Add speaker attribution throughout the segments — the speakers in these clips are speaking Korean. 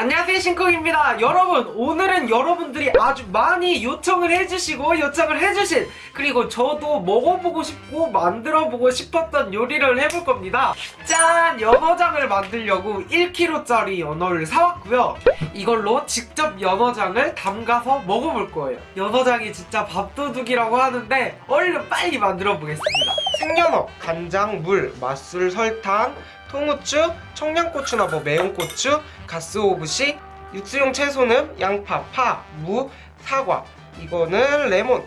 Speaker 1: 안녕하세요 신콩입니다. 여러분 오늘은 여러분들이 아주 많이 요청을 해주시고 요청을 해주신 그리고 저도 먹어보고 싶고 만들어보고 싶었던 요리를 해볼 겁니다. 짠! 연어장을 만들려고 1kg짜리 연어를 사왔고요. 이걸로 직접 연어장을 담가서 먹어볼 거예요. 연어장이 진짜 밥도둑이라고 하는데 얼른 빨리 만들어 보겠습니다. 생연어, 간장, 물, 맛술, 설탕 통후추, 청양고추나 뭐 매운 고추, 가쓰오부시, 육수용 채소는 양파, 파, 무, 사과. 이거는 레몬.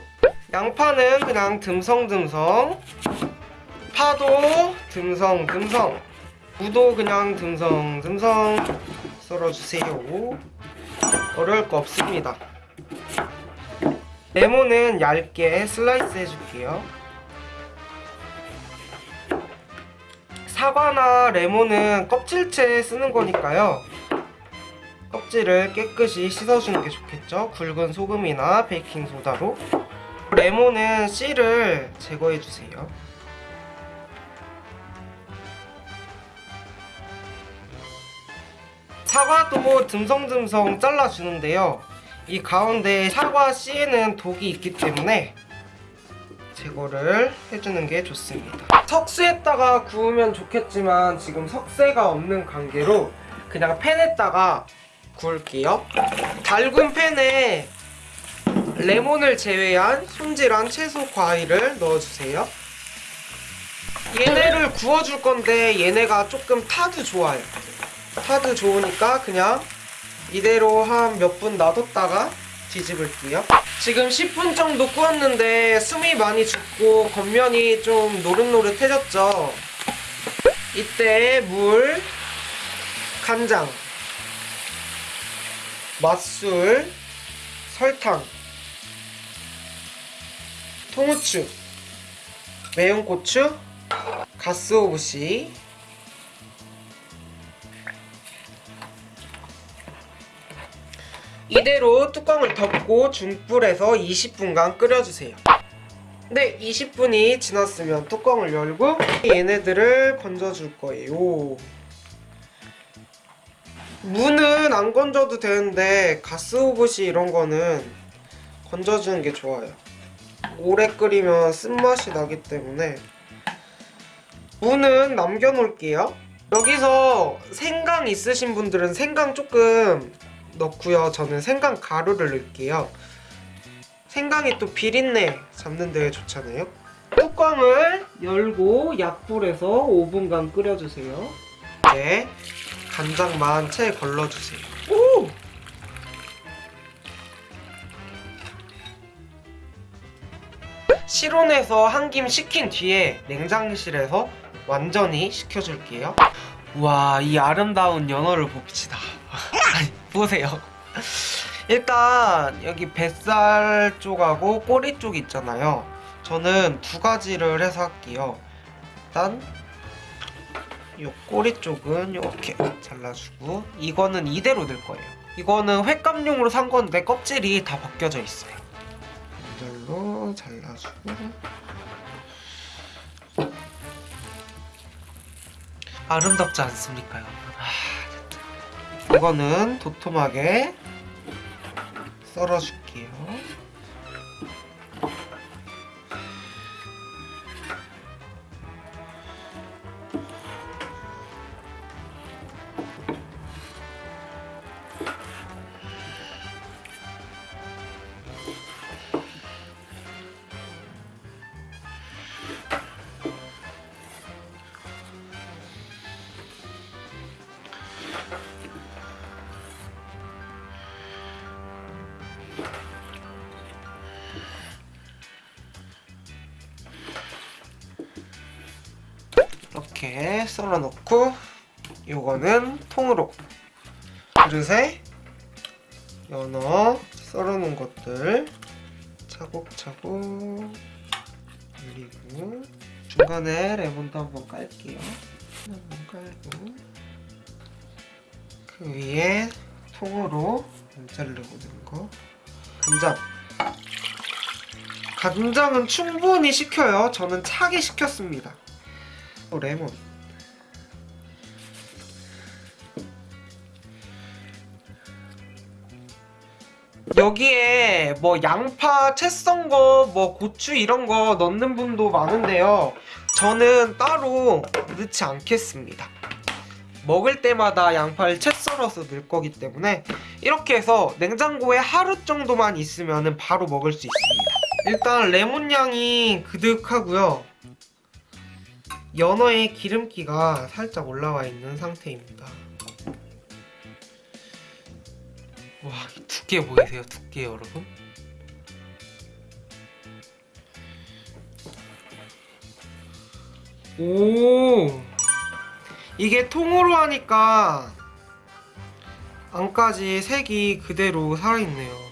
Speaker 1: 양파는 그냥 듬성듬성 파도 듬성듬성 무도 그냥 듬성듬성 썰어주세요. 어려울 거 없습니다. 레몬은 얇게 슬라이스 해줄게요 사과나 레몬은 껍질째 쓰는 거니까요. 껍질을 깨끗이 씻어주는 게 좋겠죠. 굵은 소금이나 베이킹소다로. 레몬은 씨를 제거해주세요. 사과도 듬성듬성 잘라주는데요. 이 가운데 사과 씨에는 독이 있기 때문에 제거를 해주는 게 좋습니다. 석쇠에다가 구우면 좋겠지만 지금 석쇠가 없는 관계로 그냥 팬에다가 구울게요. 달군 팬에 레몬을 제외한 손질한 채소 과일을 넣어주세요. 얘네를 구워줄 건데 얘네가 조금 타도 좋아요. 타도 좋으니까 그냥 이대로 한 몇 분 놔뒀다가 뒤집을게요. 지금 10분 정도 구웠는데 숨이 많이 죽고 겉면이 좀 노릇노릇해졌죠? 이때 물, 간장, 맛술, 설탕, 통후추, 매운 고추, 가스오부시, 이대로 뚜껑을 덮고 중불에서 20분간 끓여주세요. 네, 20분이 지났으면 뚜껑을 열고 얘네들을 건져줄 거예요. 무는 안 건져도 되는데 가스오브시 이런 거는 건져주는 게 좋아요. 오래 끓이면 쓴맛이 나기 때문에 무는 남겨놓을게요. 여기서 생강 있으신 분들은 생강 조금 넣고요. 저는 생강 가루를 넣을게요. 생강이 또 비린내 잡는 데 좋잖아요. 뚜껑을 열고 약불에서 5분간 끓여주세요. 이제 간장만 채 걸러주세요. 오! 실온에서 한 김 식힌 뒤에 냉장실에서 완전히 식혀줄게요. 와, 이 아름다운 연어를 봅시다. 보세요. 일단 여기 뱃살 쪽하고 꼬리 쪽 있잖아요. 저는 두 가지를 해서 할게요. 일단 이 꼬리 쪽은 이렇게 잘라주고 이거는 이대로 넣을 거예요. 이거는 횟감용으로 산 건데 껍질이 다 벗겨져 있어요. 이걸로 잘라주고 아름답지 않습니까, 여러분? 아, 이거는 도톰하게 썰어줄게요. 이렇게 썰어 놓고 요거는 통으로. 그릇에 연어 썰어 놓은 것들 차곡차곡 올리고 중간에 레몬도 한번 깔게요. 한번 깔고 그 위에 통으로 안 자르고 넣은 거. 간장. 간장은 충분히 식혀요. 저는 차게 식혔습니다 또 레몬 여기에 뭐 양파, 채 썬 거, 뭐 고추 이런 거 넣는 분도 많은데요. 저는 따로 넣지 않겠습니다. 먹을 때마다 양파를 채 썰어서 넣을 거기 때문에 이렇게 해서 냉장고에 하루 정도만 있으면 바로 먹을 수 있습니다. 일단 레몬 향이 그득하고요. 연어의 기름기가 살짝 올라와 있는 상태입니다. 와, 이 두께 보이세요? 두께 여러분? 오! 이게 통으로 하니까 안까지 색이 그대로 살아있네요.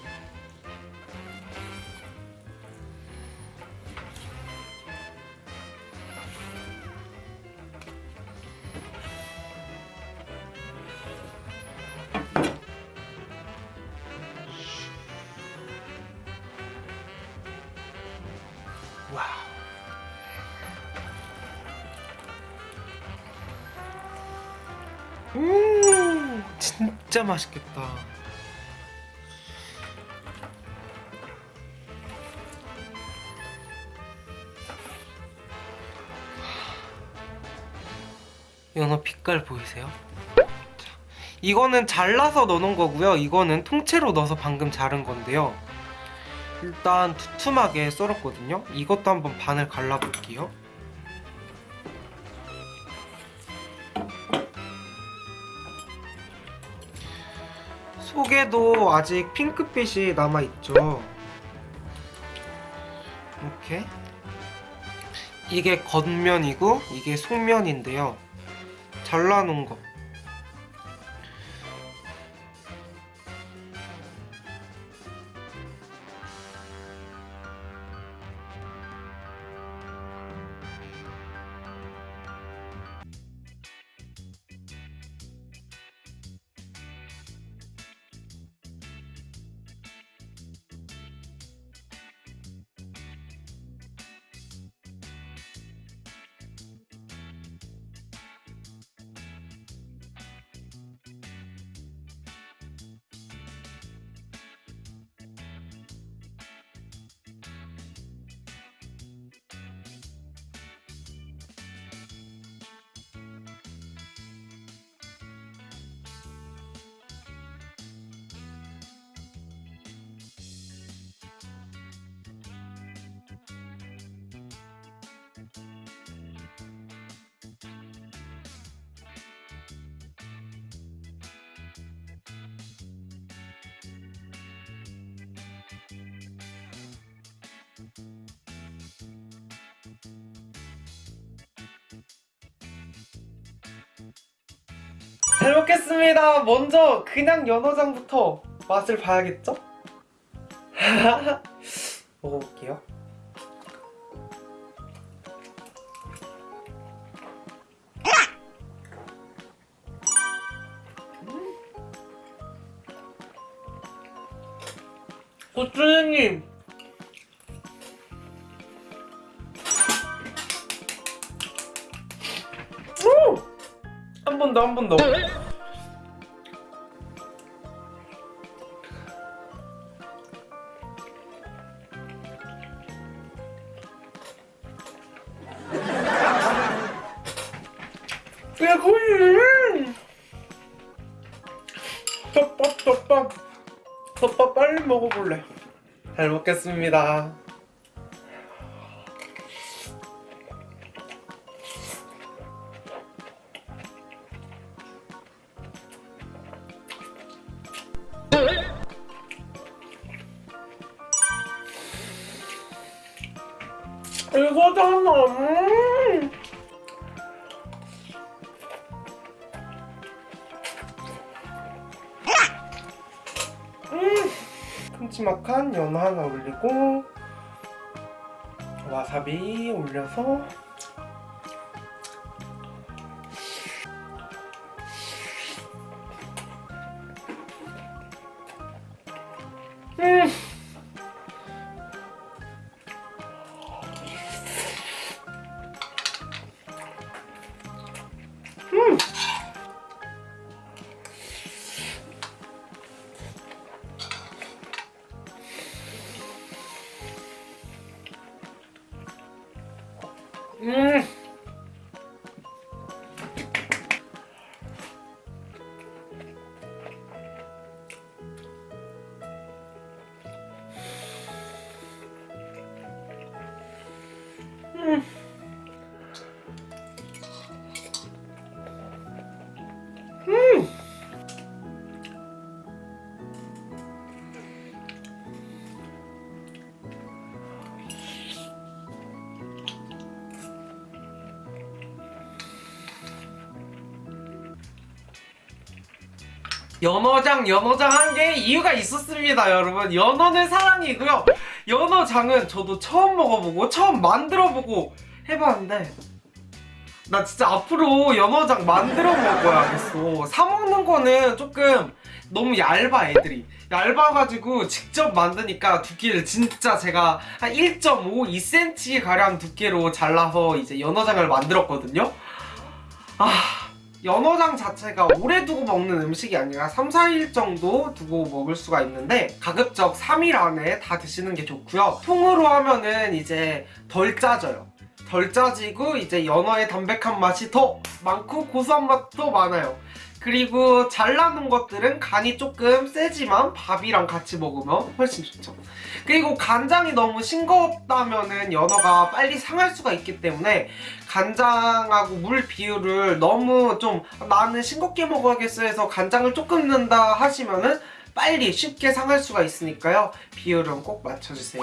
Speaker 1: 와우. 음, 진짜 맛있겠다. 연어 빛깔 보이세요? 자, 이거는 잘라서 넣어놓은 거고요. 이거는 통째로 넣어서 방금 자른 건데요. 일단 두툼하게 썰었거든요. 이것도 한번 반을 갈라볼게요. 속에도 아직 핑크빛이 남아있죠. 이렇게. 이게 겉면이고 이게 속면인데요. 잘라놓은 거. 잘 먹겠습니다. 먼저 그냥 연어장부터 맛을 봐야겠죠? 먹어볼게요. 음. 고추님 번 더, 한 번 더. 야, 거의. 덮밥, 덮밥. 덮밥 빨리 먹어볼래. 잘 먹겠습니다. 이거잖아. 음. 음. 큼지막한 연어 하나 올리고 와사비 올려서 연어장 연어장 한 게 이유가 있었습니다 여러분. 연어는 사랑이고요. 연어장은 저도 처음 먹어보고 처음 만들어보고 해봤는데 나 진짜 앞으로 연어장 만들어 먹어야겠어 사 먹는 거는 조금 너무 얇아 애들이. 얇아가지고 직접 만드니까 두께를 진짜 제가 한 1.5, 2cm 가량 두께로 잘라서 이제 연어장을 만들었거든요. 아 연어장 자체가 오래 두고 먹는 음식이 아니라 3, 4일 정도 두고 먹을 수가 있는데 가급적 3일 안에 다 드시는 게 좋고요. 통으로 하면은 이제 덜 짜져요. 덜 짜지고 이제 연어의 담백한 맛이 더 많고 고소한 맛도 많아요 그리고 잘라놓은 것들은 간이 조금 세지만 밥이랑 같이 먹으면 훨씬 좋죠. 그리고 간장이 너무 싱겁다면 은 연어가 빨리 상할 수가 있기 때문에 간장하고 물 비율을 너무 좀 나는 싱겁게 먹어야겠어 해서 간장을 조금 넣는다 하시면 은 빨리 쉽게 상할 수가 있으니까요. 비율은 꼭 맞춰주세요.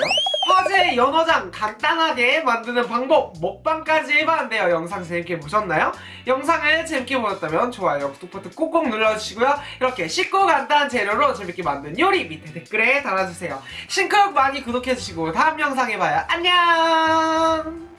Speaker 1: 화제 연어장 간단하게 만드는 방법 먹방까지 해봤는데요. 영상 재밌게 보셨나요? 영상을 재밌게 보셨다면 좋아요 구독 버튼 꼭꼭 눌러주시고요. 이렇게 쉽고 간단한 재료로 재밌게 만든 요리 밑에 댓글에 달아주세요. 신쿡 많이 구독해주시고 다음 영상에 봐요. 안녕